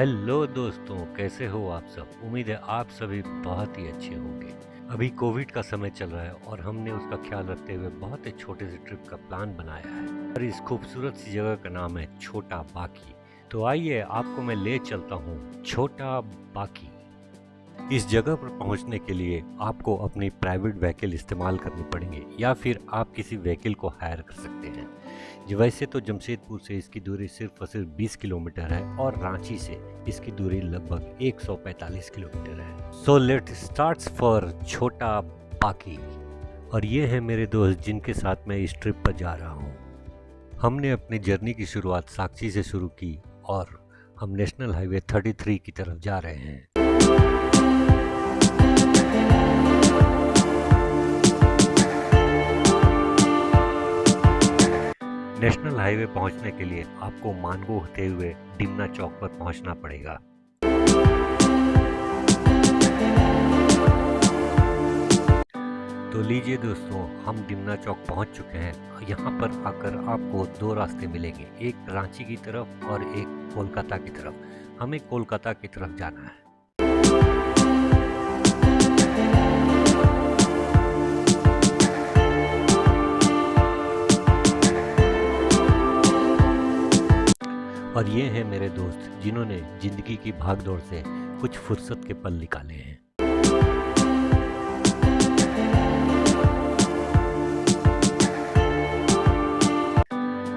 Hello दोस्तों, कैसे हो आप सब? उम्मीद है आप सभी बहुत ही अच्छे होंगे। अभी कोविड का समय चल रहा है और हमने उसका ख्याल रखते हुए बहुत ही छोटे से ट्रिप का प्लान बनाया है। और इस खूबसूरत सी जगह का नाम है छोटा बाकी। तो आइए, आपको मैं ले चलता हूँ छोटा बाकी। इस जगह पर पहुँचने के लिए आपको अपनी प्राइवेट व्हीकल इस्तेमाल करनी पड़ेंगे या फिर आप किसी व्हीकल को हायर कर सकते हैं। वैसे तो जमशेदपुर से इसकी दूरी सिर्फ़ और सिर्फ़ 20 किलोमीटर है और रांची से इसकी दूरी लगभग 145 किलोमीटर है। सो लेट स्टार्ट फॉर छोटा पाकी। और ये है मेरे दोस्त जिनके साथ मैं इस ट्रिप पर जा रहा हूँ। हमने अपनी जर्नी की शुरुआत साक्षी से शुरू की और हम नेशनल हाईवे 33 की तरफ़ जा रहे हैं। हाईवे पहुँचने के लिए आपको मानगो होते हुए डिमना चौक पर पहुँचना पड़ेगा। तो लीजिए दोस्तों, हम डिमना चौक पहुँच चुके हैं। यहाँ पर आकर आपको दो रास्ते मिलेंगे, एक रांची की तरफ़ और एक कोलकाता की तरफ़। हमें कोलकाता की तरफ़ जाना है। और ये हैं मेरे दोस्त, जिन्होंने ज़िंदगी की भागदौड़ से कुछ फुर्सत के पल निकाले हैं।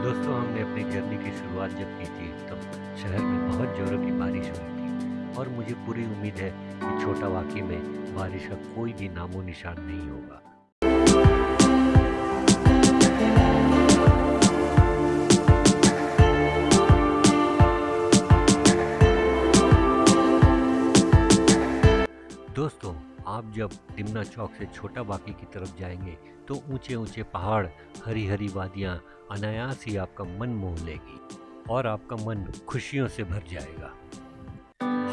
दोस्तों, हमने अपनी जर्नी की शुरुआत जब की थी, तब शहर में बहुत जोरों की बारिश हुई थी। और मुझे पूरी उम्मीद है कि छोटा वाकई में बारिश का कोई भी नामो निशान नहीं होगा। दोस्तों, आप जब टिमना चौक से छोटा बाकी की तरफ़ जाएँगे तो ऊँचे ऊँचे पहाड़ हरी हरी वादियाँ, अनायास ही आपका मन मोह लेगी और आपका मन खुशियों से भर जाएगा।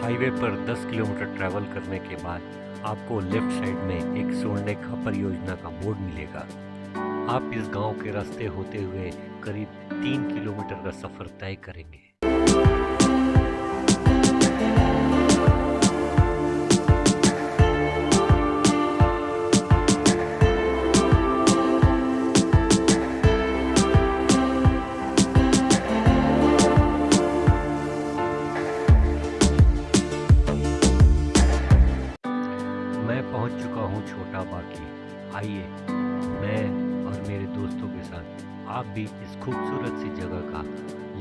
हाईवे पर 10 किलोमीटर ट्रैवल करने के बाद आपको लेफ़्ट साइड में एक सोलनेखा परियोजना का बोर्ड मिलेगा। आप इस गाँव के रास्ते होते हुए करीब तीन किलोमीटर का सफ़र तय करेंगे। मैं पहुँच चुका हूँ छोटा बाकी। आइए, मैं और मेरे दोस्तों के साथ आप भी इस खूबसूरत सी जगह का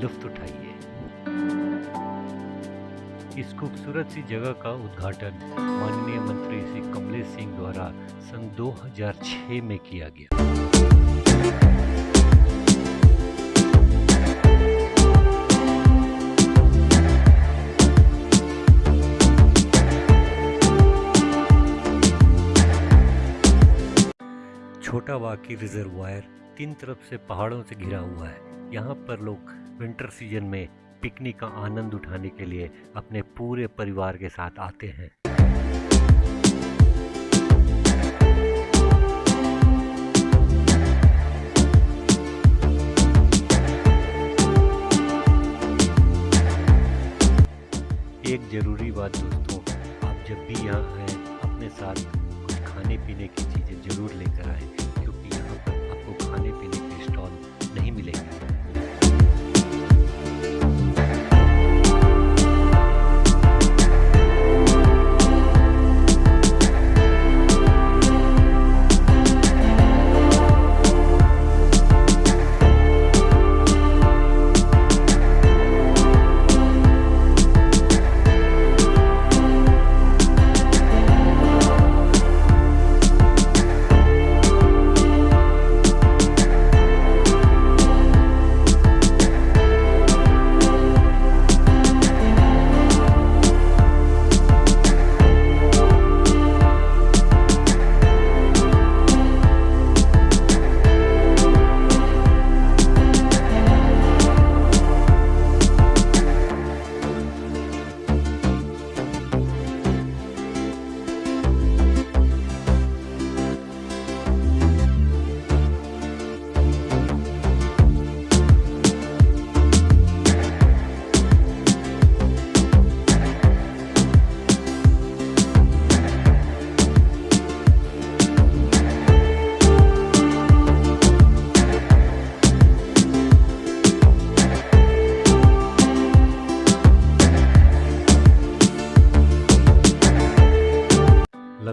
लुफ्त उठाइए। इस खूबसूरत सी जगह का उद्घाटन माननीय मंत्री श्री कमलेश सिंह द्वारा सन 2006 में किया गया। छोटा रिजर्वायर तीन तरफ़ से पहाड़ों से घिरा हुआ है। यहाँ पर लोग विंटर सीज़न में पिकनिक का आनंद उठाने के लिए अपने पूरे परिवार के साथ आते हैं। एक ज़रूरी बात दोस्तों, आप जब भी यहाँ आए, अपने साथ कुछ खाने पीने की चीज़ें ज़रूर लेकर आए। पर आपको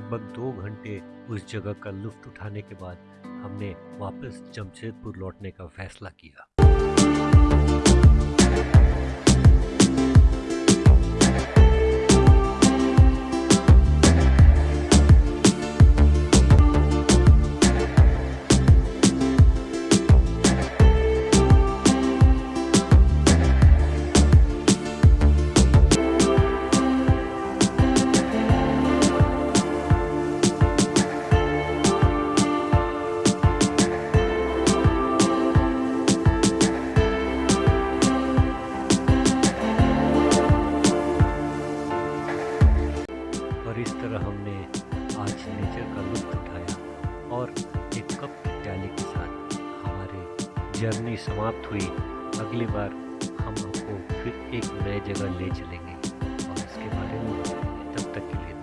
लगभग दो घंटे उस जगह का लुफ्त उठाने के बाद हमने वापस जमशेदपुर लौटने का फैसला किया। और इस तरह हमने आज नेचर का लुत्फ उठाया और एक कप प्याले के साथ हमारी जर्नी समाप्त हुई। अगली बार हम आपको फिर एक नए जगह ले चलेंगे और इसके बारे में तब तक के लिए